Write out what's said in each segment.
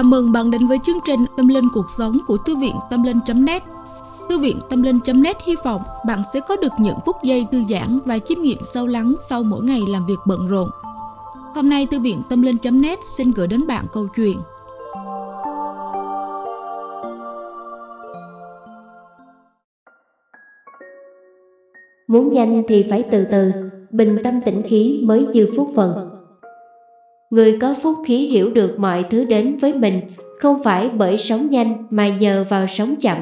Chào mừng bạn đến với chương trình Tâm Linh Cuộc Sống của Thư viện Tâm Linh.net Thư viện Tâm Linh.net hy vọng bạn sẽ có được những phút giây thư giãn và chiêm nghiệm sâu lắng sau mỗi ngày làm việc bận rộn. Hôm nay Thư viện Tâm Linh.net xin gửi đến bạn câu chuyện Muốn nhanh thì phải từ từ, bình tâm tĩnh khí mới dư phúc phần. Người có phúc khí hiểu được mọi thứ đến với mình không phải bởi sống nhanh mà nhờ vào sống chậm.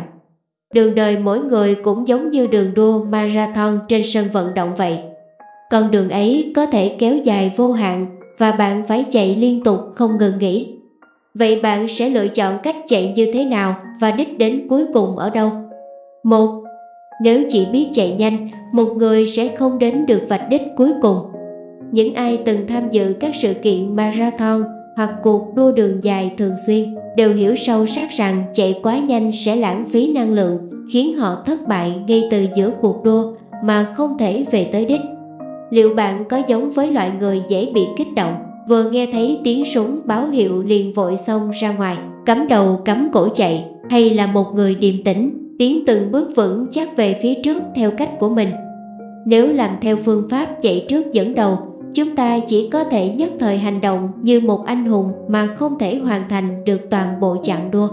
Đường đời mỗi người cũng giống như đường đua marathon trên sân vận động vậy. Con đường ấy có thể kéo dài vô hạn và bạn phải chạy liên tục không ngừng nghỉ. Vậy bạn sẽ lựa chọn cách chạy như thế nào và đích đến cuối cùng ở đâu? Một, nếu chỉ biết chạy nhanh, một người sẽ không đến được vạch đích cuối cùng. Những ai từng tham dự các sự kiện marathon hoặc cuộc đua đường dài thường xuyên đều hiểu sâu sắc rằng chạy quá nhanh sẽ lãng phí năng lượng, khiến họ thất bại ngay từ giữa cuộc đua mà không thể về tới đích. Liệu bạn có giống với loại người dễ bị kích động, vừa nghe thấy tiếng súng báo hiệu liền vội xông ra ngoài, cắm đầu cắm cổ chạy, hay là một người điềm tĩnh, tiến từng bước vững chắc về phía trước theo cách của mình? Nếu làm theo phương pháp chạy trước dẫn đầu chúng ta chỉ có thể nhất thời hành động như một anh hùng mà không thể hoàn thành được toàn bộ chặng đua.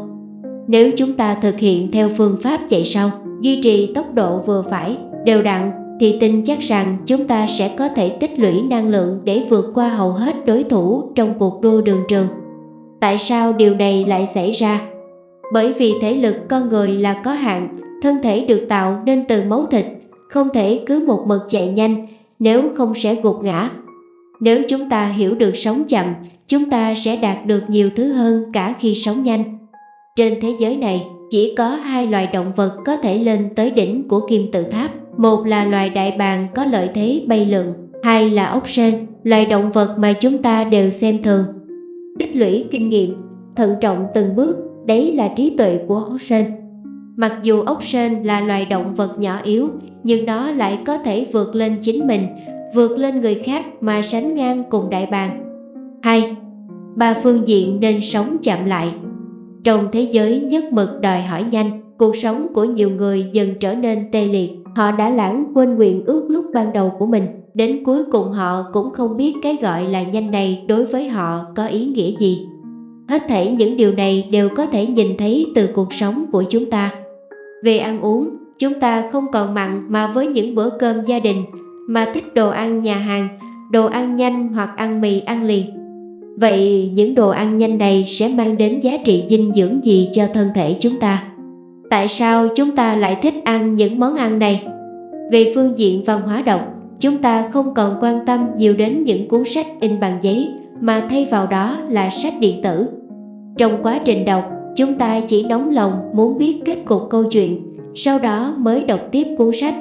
Nếu chúng ta thực hiện theo phương pháp chạy sau, duy trì tốc độ vừa phải, đều đặn, thì tin chắc rằng chúng ta sẽ có thể tích lũy năng lượng để vượt qua hầu hết đối thủ trong cuộc đua đường trường. Tại sao điều này lại xảy ra? Bởi vì thể lực con người là có hạn, thân thể được tạo nên từ máu thịt, không thể cứ một mực chạy nhanh, nếu không sẽ gục ngã nếu chúng ta hiểu được sống chậm, chúng ta sẽ đạt được nhiều thứ hơn cả khi sống nhanh. Trên thế giới này, chỉ có hai loài động vật có thể lên tới đỉnh của kim tự tháp. Một là loài đại bàng có lợi thế bay lượn, hai là ốc sên, loài động vật mà chúng ta đều xem thường. Tích lũy kinh nghiệm, thận trọng từng bước, đấy là trí tuệ của ốc sên. Mặc dù ốc sên là loài động vật nhỏ yếu, nhưng nó lại có thể vượt lên chính mình, vượt lên người khác mà sánh ngang cùng đại bàng. 2. Ba phương diện nên sống chậm lại. Trong thế giới nhất mực đòi hỏi nhanh, cuộc sống của nhiều người dần trở nên tê liệt. Họ đã lãng quên nguyện ước lúc ban đầu của mình. Đến cuối cùng họ cũng không biết cái gọi là nhanh này đối với họ có ý nghĩa gì. Hết thảy những điều này đều có thể nhìn thấy từ cuộc sống của chúng ta. Về ăn uống, chúng ta không còn mặn mà với những bữa cơm gia đình mà thích đồ ăn nhà hàng, đồ ăn nhanh hoặc ăn mì ăn liền. Vậy những đồ ăn nhanh này sẽ mang đến giá trị dinh dưỡng gì cho thân thể chúng ta? Tại sao chúng ta lại thích ăn những món ăn này? Về phương diện văn hóa đọc, chúng ta không còn quan tâm nhiều đến những cuốn sách in bằng giấy mà thay vào đó là sách điện tử. Trong quá trình đọc, chúng ta chỉ nóng lòng muốn biết kết cục câu chuyện, sau đó mới đọc tiếp cuốn sách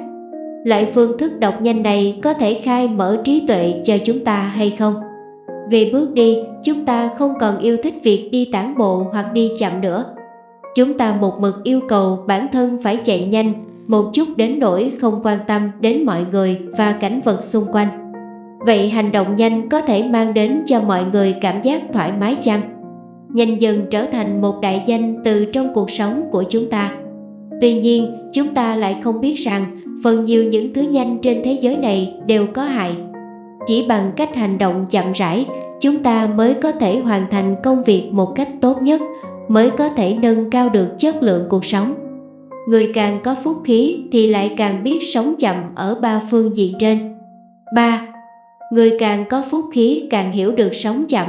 Loại phương thức đọc nhanh này có thể khai mở trí tuệ cho chúng ta hay không? Vì bước đi, chúng ta không còn yêu thích việc đi tản bộ hoặc đi chậm nữa. Chúng ta một mực yêu cầu bản thân phải chạy nhanh, một chút đến nỗi không quan tâm đến mọi người và cảnh vật xung quanh. Vậy hành động nhanh có thể mang đến cho mọi người cảm giác thoải mái chăng? Nhanh dần trở thành một đại danh từ trong cuộc sống của chúng ta. Tuy nhiên, chúng ta lại không biết rằng phần nhiều những thứ nhanh trên thế giới này đều có hại. Chỉ bằng cách hành động chậm rãi, chúng ta mới có thể hoàn thành công việc một cách tốt nhất, mới có thể nâng cao được chất lượng cuộc sống. Người càng có phúc khí thì lại càng biết sống chậm ở ba phương diện trên. 3. Người càng có phúc khí càng hiểu được sống chậm.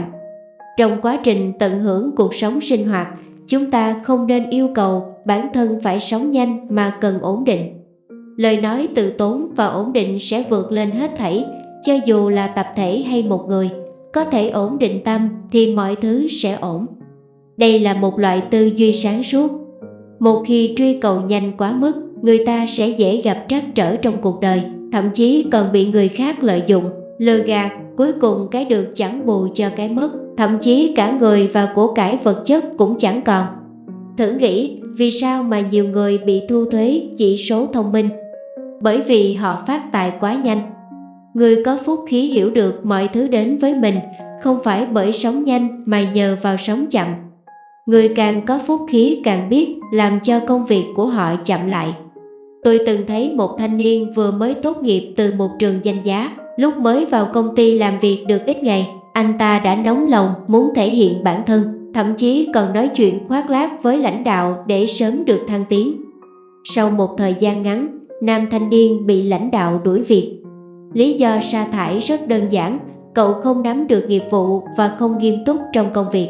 Trong quá trình tận hưởng cuộc sống sinh hoạt, chúng ta không nên yêu cầu bản thân phải sống nhanh mà cần ổn định. Lời nói từ tốn và ổn định sẽ vượt lên hết thảy, cho dù là tập thể hay một người. Có thể ổn định tâm thì mọi thứ sẽ ổn. Đây là một loại tư duy sáng suốt. Một khi truy cầu nhanh quá mức, người ta sẽ dễ gặp trắc trở trong cuộc đời, thậm chí còn bị người khác lợi dụng lừa gạt cuối cùng cái được chẳng bù cho cái mất thậm chí cả người và của cải vật chất cũng chẳng còn thử nghĩ vì sao mà nhiều người bị thu thuế chỉ số thông minh bởi vì họ phát tài quá nhanh. Người có phúc khí hiểu được mọi thứ đến với mình không phải bởi sống nhanh mà nhờ vào sống chậm. Người càng có phúc khí càng biết làm cho công việc của họ chậm lại. Tôi từng thấy một thanh niên vừa mới tốt nghiệp từ một trường danh giá, lúc mới vào công ty làm việc được ít ngày, anh ta đã nóng lòng muốn thể hiện bản thân, thậm chí còn nói chuyện khoác lác với lãnh đạo để sớm được thăng tiến. Sau một thời gian ngắn, nam thanh niên bị lãnh đạo đuổi việc. Lý do sa thải rất đơn giản, cậu không nắm được nghiệp vụ và không nghiêm túc trong công việc.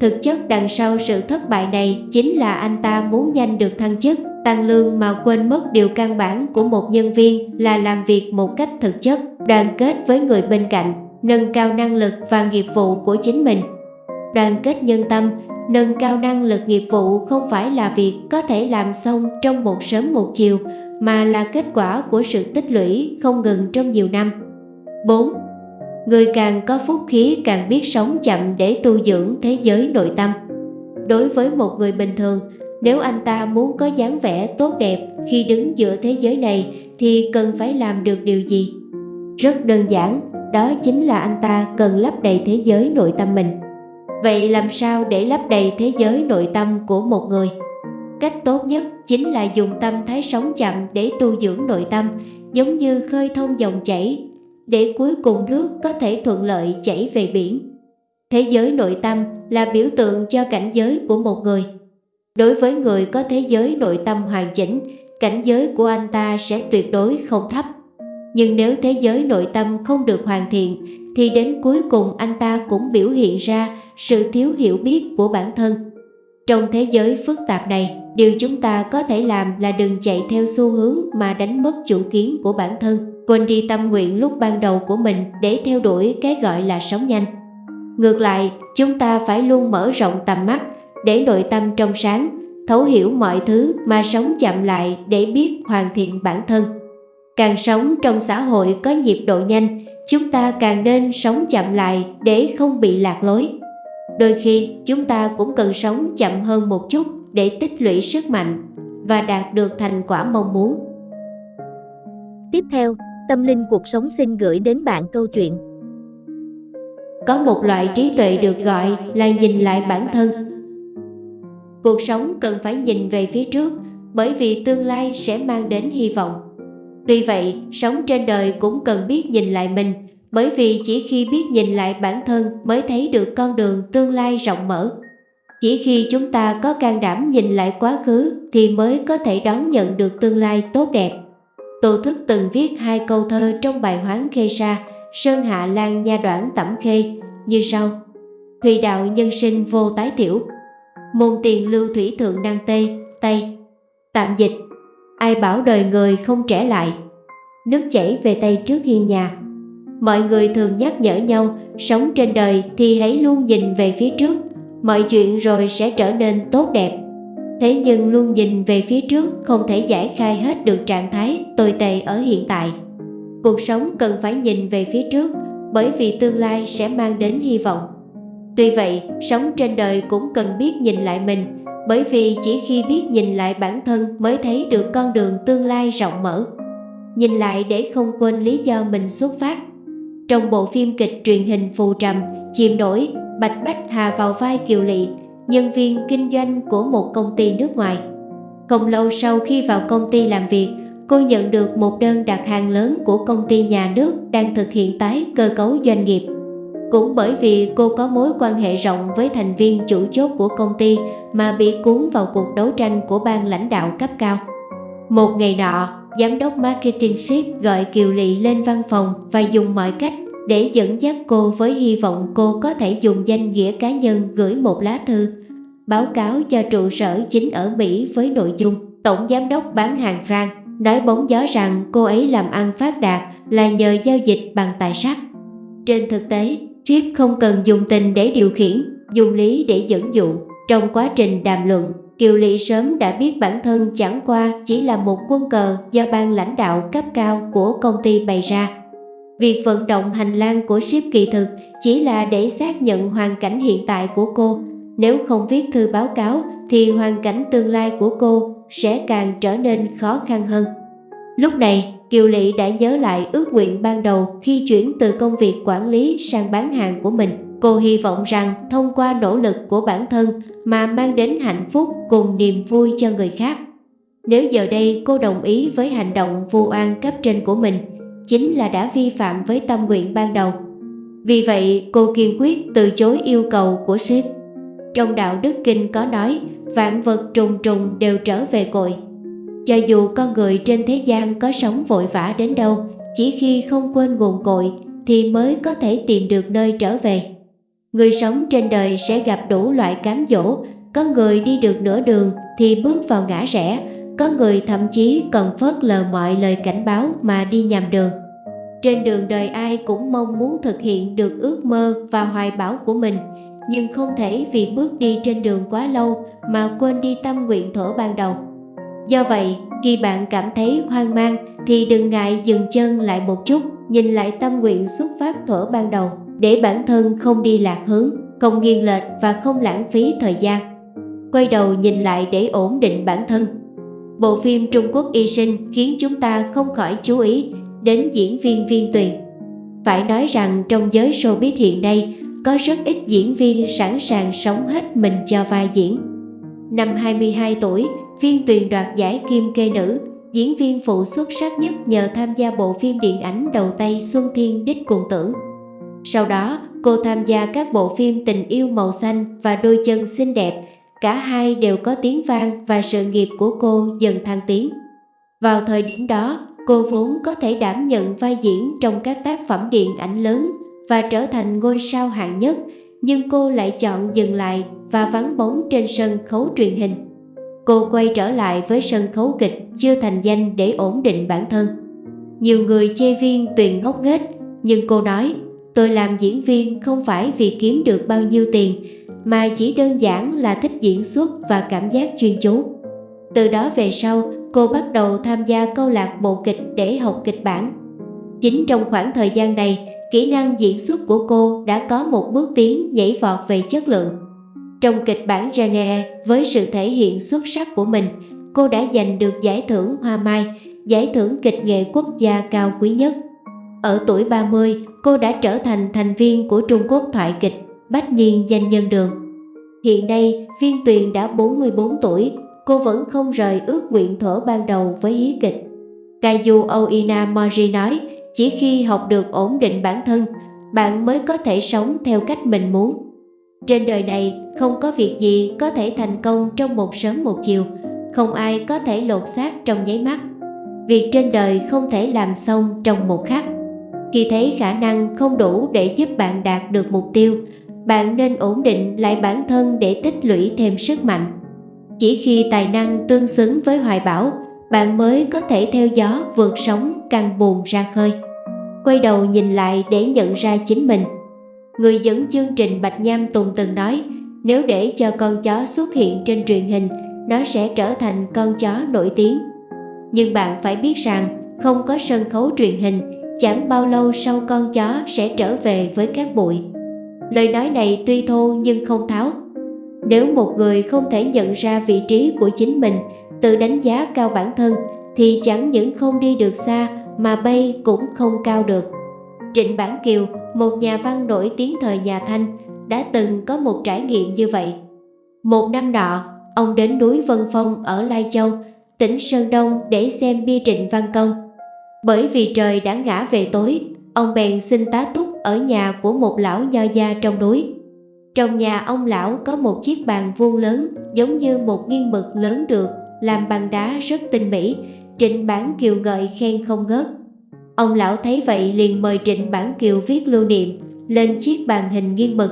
Thực chất đằng sau sự thất bại này chính là anh ta muốn nhanh được thăng chức, tăng lương mà quên mất điều căn bản của một nhân viên là làm việc một cách thực chất, đoàn kết với người bên cạnh, nâng cao năng lực và nghiệp vụ của chính mình. Đoàn kết nhân tâm, nâng cao năng lực nghiệp vụ không phải là việc có thể làm xong trong một sớm một chiều, mà là kết quả của sự tích lũy không ngừng trong nhiều năm. 4. Người càng có phúc khí càng biết sống chậm để tu dưỡng thế giới nội tâm. Đối với một người bình thường, nếu anh ta muốn có dáng vẻ tốt đẹp khi đứng giữa thế giới này thì cần phải làm được điều gì? Rất đơn giản, đó chính là anh ta cần lấp đầy thế giới nội tâm mình. Vậy làm sao để lấp đầy thế giới nội tâm của một người? Cách tốt nhất chính là dùng tâm thái sống chậm để tu dưỡng nội tâm, giống như khơi thông dòng chảy, để cuối cùng nước có thể thuận lợi chảy về biển. Thế giới nội tâm là biểu tượng cho cảnh giới của một người. Đối với người có thế giới nội tâm hoàn chỉnh, cảnh giới của anh ta sẽ tuyệt đối không thấp. Nhưng nếu thế giới nội tâm không được hoàn thiện, thì đến cuối cùng anh ta cũng biểu hiện ra sự thiếu hiểu biết của bản thân. Trong thế giới phức tạp này, điều chúng ta có thể làm là đừng chạy theo xu hướng mà đánh mất chủ kiến của bản thân, quên đi tâm nguyện lúc ban đầu của mình để theo đuổi cái gọi là sống nhanh. Ngược lại, chúng ta phải luôn mở rộng tầm mắt để nội tâm trong sáng, thấu hiểu mọi thứ mà sống chậm lại để biết hoàn thiện bản thân. Càng sống trong xã hội có nhịp độ nhanh, chúng ta càng nên sống chậm lại để không bị lạc lối. Đôi khi chúng ta cũng cần sống chậm hơn một chút để tích lũy sức mạnh và đạt được thành quả mong muốn. Tiếp theo, Tâm Linh Cuộc Sống xin gửi đến bạn câu chuyện. Có một loại trí tuệ được gọi là nhìn lại bản thân. Cuộc sống cần phải nhìn về phía trước bởi vì tương lai sẽ mang đến hy vọng. Tuy vậy, sống trên đời cũng cần biết nhìn lại mình bởi vì chỉ khi biết nhìn lại bản thân mới thấy được con đường tương lai rộng mở. Chỉ khi chúng ta có can đảm nhìn lại quá khứ thì mới có thể đón nhận được tương lai tốt đẹp. Tô Thức từng viết hai câu thơ trong bài Hoán Khê Sa, Sơn Hạ Lan Nha Đoạn Tẩm Khê như sau. Thùy đạo nhân sinh vô tái tiểu, môn tiền lưu thủy thượng đăng tây, tây. Tạm dịch, ai bảo đời người không trẻ lại, nước chảy về tây trước hiên nhà. Mọi người thường nhắc nhở nhau, sống trên đời thì hãy luôn nhìn về phía trước, mọi chuyện rồi sẽ trở nên tốt đẹp. Thế nhưng luôn nhìn về phía trước không thể giải khai hết được trạng thái tồi tệ ở hiện tại. Cuộc sống cần phải nhìn về phía trước bởi vì tương lai sẽ mang đến hy vọng. Tuy vậy, sống trên đời cũng cần biết nhìn lại mình bởi vì chỉ khi biết nhìn lại bản thân mới thấy được con đường tương lai rộng mở. Nhìn lại để không quên lý do mình xuất phát trong bộ phim kịch truyền hình Phù Trầm, chìm Đổi, Bạch Bách Hà vào vai Kiều Lị, nhân viên kinh doanh của một công ty nước ngoài. Không lâu sau khi vào công ty làm việc, cô nhận được một đơn đặt hàng lớn của công ty nhà nước đang thực hiện tái cơ cấu doanh nghiệp. Cũng bởi vì cô có mối quan hệ rộng với thành viên chủ chốt của công ty mà bị cuốn vào cuộc đấu tranh của ban lãnh đạo cấp cao. Một ngày nọ, giám đốc marketing ship gọi Kiều Lị lên văn phòng và dùng mọi cách để dẫn dắt cô với hy vọng cô có thể dùng danh nghĩa cá nhân gửi một lá thư báo cáo cho trụ sở chính ở Mỹ với nội dung Tổng Giám đốc bán hàng Frank nói bóng gió rằng cô ấy làm ăn phát đạt là nhờ giao dịch bằng tài sắc. Trên thực tế, Chip không cần dùng tình để điều khiển, dùng lý để dẫn dụ. Trong quá trình đàm luận, Kiều Lị sớm đã biết bản thân chẳng qua chỉ là một quân cờ do ban lãnh đạo cấp cao của công ty bày ra. Việc vận động hành lang của ship kỳ thực chỉ là để xác nhận hoàn cảnh hiện tại của cô. Nếu không viết thư báo cáo thì hoàn cảnh tương lai của cô sẽ càng trở nên khó khăn hơn. Lúc này, Kiều Lị đã nhớ lại ước nguyện ban đầu khi chuyển từ công việc quản lý sang bán hàng của mình. Cô hy vọng rằng thông qua nỗ lực của bản thân mà mang đến hạnh phúc cùng niềm vui cho người khác. Nếu giờ đây cô đồng ý với hành động vu oan cấp trên của mình, chính là đã vi phạm với tâm nguyện ban đầu. Vì vậy, cô kiên quyết từ chối yêu cầu của sếp. Trong đạo đức kinh có nói, vạn vật trùng trùng đều trở về cội. Cho dù con người trên thế gian có sống vội vã đến đâu, chỉ khi không quên nguồn cội thì mới có thể tìm được nơi trở về. Người sống trên đời sẽ gặp đủ loại cám dỗ, có người đi được nửa đường thì bước vào ngã rẽ, có người thậm chí còn phớt lờ mọi lời cảnh báo mà đi nhầm đường. Trên đường đời ai cũng mong muốn thực hiện được ước mơ và hoài bão của mình, nhưng không thể vì bước đi trên đường quá lâu mà quên đi tâm nguyện thổ ban đầu. Do vậy, khi bạn cảm thấy hoang mang thì đừng ngại dừng chân lại một chút, nhìn lại tâm nguyện xuất phát thuở ban đầu để bản thân không đi lạc hướng, không nghiêng lệch và không lãng phí thời gian. Quay đầu nhìn lại để ổn định bản thân. Bộ phim Trung Quốc Y Sinh khiến chúng ta không khỏi chú ý đến diễn viên viên tuyền. Phải nói rằng trong giới showbiz hiện nay có rất ít diễn viên sẵn sàng sống hết mình cho vai diễn. Năm 22 tuổi, viên tuyền đoạt giải kim kê nữ, diễn viên phụ xuất sắc nhất nhờ tham gia bộ phim điện ảnh đầu tay Xuân Thiên Đích Cuồng Tưởng. Sau đó, cô tham gia các bộ phim Tình yêu màu xanh và Đôi chân xinh đẹp, cả hai đều có tiếng vang và sự nghiệp của cô dần thăng tiến. Vào thời điểm đó, cô vốn có thể đảm nhận vai diễn trong các tác phẩm điện ảnh lớn và trở thành ngôi sao hạng nhất, nhưng cô lại chọn dừng lại và vắng bóng trên sân khấu truyền hình. Cô quay trở lại với sân khấu kịch chưa thành danh để ổn định bản thân. Nhiều người chê viên tuyền ngốc nghếch, nhưng cô nói Tôi làm diễn viên không phải vì kiếm được bao nhiêu tiền, mà chỉ đơn giản là thích diễn xuất và cảm giác chuyên chú. Từ đó về sau, cô bắt đầu tham gia câu lạc bộ kịch để học kịch bản. Chính trong khoảng thời gian này, kỹ năng diễn xuất của cô đã có một bước tiến nhảy vọt về chất lượng. Trong kịch bản Rene, với sự thể hiện xuất sắc của mình, cô đã giành được giải thưởng Hoa Mai, giải thưởng kịch nghệ quốc gia cao quý nhất. Ở tuổi 30, cô đã trở thành thành viên của Trung Quốc thoại kịch Bách Niên Danh Nhân Đường. Hiện nay, Viên Tuyền đã 44 tuổi, cô vẫn không rời ước nguyện thở ban đầu với hí kịch. Kaiju Oina Mori nói, chỉ khi học được ổn định bản thân, bạn mới có thể sống theo cách mình muốn. Trên đời này, không có việc gì có thể thành công trong một sớm một chiều, không ai có thể lột xác trong nháy mắt. Việc trên đời không thể làm xong trong một khắc. Khi thấy khả năng không đủ để giúp bạn đạt được mục tiêu, bạn nên ổn định lại bản thân để tích lũy thêm sức mạnh. Chỉ khi tài năng tương xứng với hoài bão, bạn mới có thể theo gió vượt sóng căng buồn ra khơi. Quay đầu nhìn lại để nhận ra chính mình. Người dẫn chương trình Bạch Nham Tùng từng nói, nếu để cho con chó xuất hiện trên truyền hình, nó sẽ trở thành con chó nổi tiếng. Nhưng bạn phải biết rằng, không có sân khấu truyền hình Chẳng bao lâu sau con chó sẽ trở về với các bụi. Lời nói này tuy thô nhưng không tháo. Nếu một người không thể nhận ra vị trí của chính mình Tự đánh giá cao bản thân Thì chẳng những không đi được xa Mà bay cũng không cao được. Trịnh Bản Kiều, một nhà văn nổi tiếng thời nhà Thanh Đã từng có một trải nghiệm như vậy Một năm nọ, ông đến núi Vân Phong ở Lai Châu tỉnh Sơn Đông để xem bia trịnh văn công bởi vì trời đã ngã về tối, ông bèn xin tá túc ở nhà của một lão nho gia trong núi. Trong nhà ông lão có một chiếc bàn vuông lớn giống như một nghiên mực lớn được làm bằng đá rất tinh mỹ, Trịnh Bản Kiều ngợi khen không ngớt. Ông lão thấy vậy liền mời Trịnh Bản Kiều viết lưu niệm lên chiếc bàn hình nghiêng mực.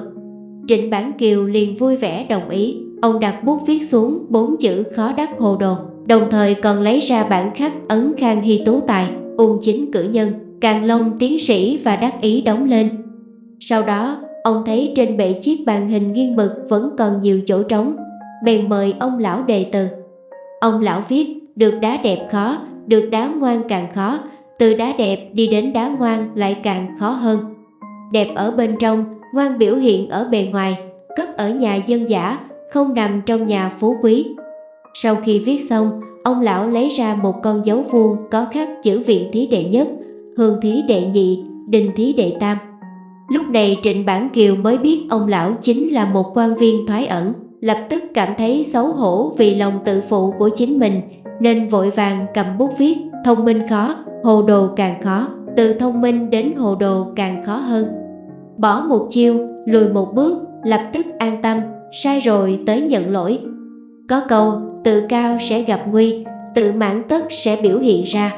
Trịnh Bản Kiều liền vui vẻ đồng ý, ông đặt bút viết xuống bốn chữ khó đắc hồ đồ, đồng thời còn lấy ra bản khắc ấn khang hy tú tài ung chính cử nhân, càng long tiến sĩ và đắc ý đóng lên. Sau đó, ông thấy trên bệ chiếc bàn hình nghiêng mực vẫn còn nhiều chỗ trống, bèn mời ông lão đề từ. Ông lão viết, được đá đẹp khó, được đá ngoan càng khó, từ đá đẹp đi đến đá ngoan lại càng khó hơn. Đẹp ở bên trong, ngoan biểu hiện ở bề ngoài, cất ở nhà dân giả, không nằm trong nhà phú quý. Sau khi viết xong, ông lão lấy ra một con dấu vuông có khắc chữ viện thí đệ nhất, hương thí đệ nhị, đình thí đệ tam. Lúc này Trịnh Bản Kiều mới biết ông lão chính là một quan viên thoái ẩn, lập tức cảm thấy xấu hổ vì lòng tự phụ của chính mình, nên vội vàng cầm bút viết, thông minh khó, hồ đồ càng khó, từ thông minh đến hồ đồ càng khó hơn. Bỏ một chiêu, lùi một bước, lập tức an tâm, sai rồi tới nhận lỗi. Có câu, tự cao sẽ gặp nguy, tự mãn tất sẽ biểu hiện ra.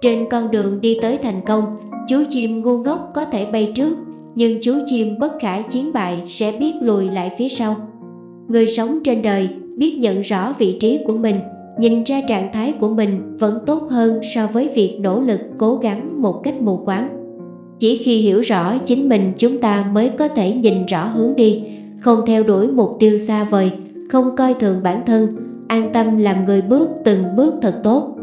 Trên con đường đi tới thành công, chú chim ngu ngốc có thể bay trước, nhưng chú chim bất khả chiến bại sẽ biết lùi lại phía sau. Người sống trên đời biết nhận rõ vị trí của mình, nhìn ra trạng thái của mình vẫn tốt hơn so với việc nỗ lực cố gắng một cách mù quáng. Chỉ khi hiểu rõ chính mình chúng ta mới có thể nhìn rõ hướng đi, không theo đuổi mục tiêu xa vời, không coi thường bản thân, an tâm làm người bước từng bước thật tốt.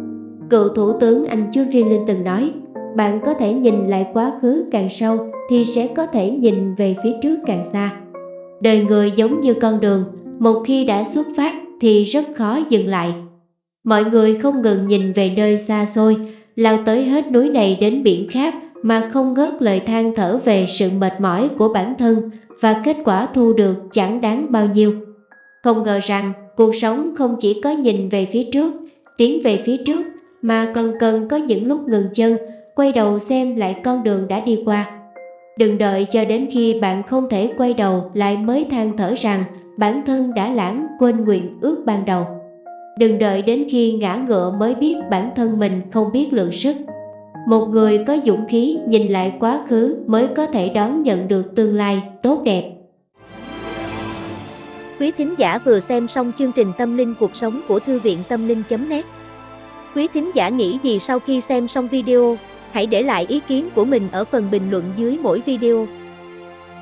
Cựu Thủ tướng Anh Churchill từng nói, bạn có thể nhìn lại quá khứ càng sâu thì sẽ có thể nhìn về phía trước càng xa. Đời người giống như con đường, một khi đã xuất phát thì rất khó dừng lại. Mọi người không ngừng nhìn về nơi xa xôi, lao tới hết núi này đến biển khác mà không ngớt lời than thở về sự mệt mỏi của bản thân và kết quả thu được chẳng đáng bao nhiêu. Không ngờ rằng cuộc sống không chỉ có nhìn về phía trước, tiến về phía trước mà còn cần có những lúc ngừng chân, quay đầu xem lại con đường đã đi qua. Đừng đợi cho đến khi bạn không thể quay đầu lại mới than thở rằng bản thân đã lãng quên nguyện ước ban đầu. Đừng đợi đến khi ngã ngựa mới biết bản thân mình không biết lượng sức. Một người có dũng khí nhìn lại quá khứ mới có thể đón nhận được tương lai tốt đẹp. Quý thính giả vừa xem xong chương trình Tâm linh cuộc sống của Thư viện Tâm linh.net Quý thính giả nghĩ gì sau khi xem xong video? Hãy để lại ý kiến của mình ở phần bình luận dưới mỗi video.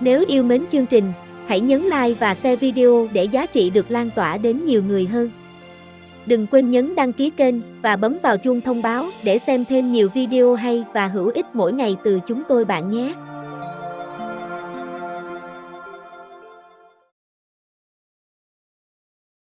Nếu yêu mến chương trình, hãy nhấn like và share video để giá trị được lan tỏa đến nhiều người hơn. Đừng quên nhấn đăng ký kênh và bấm vào chuông thông báo để xem thêm nhiều video hay và hữu ích mỗi ngày từ chúng tôi bạn nhé.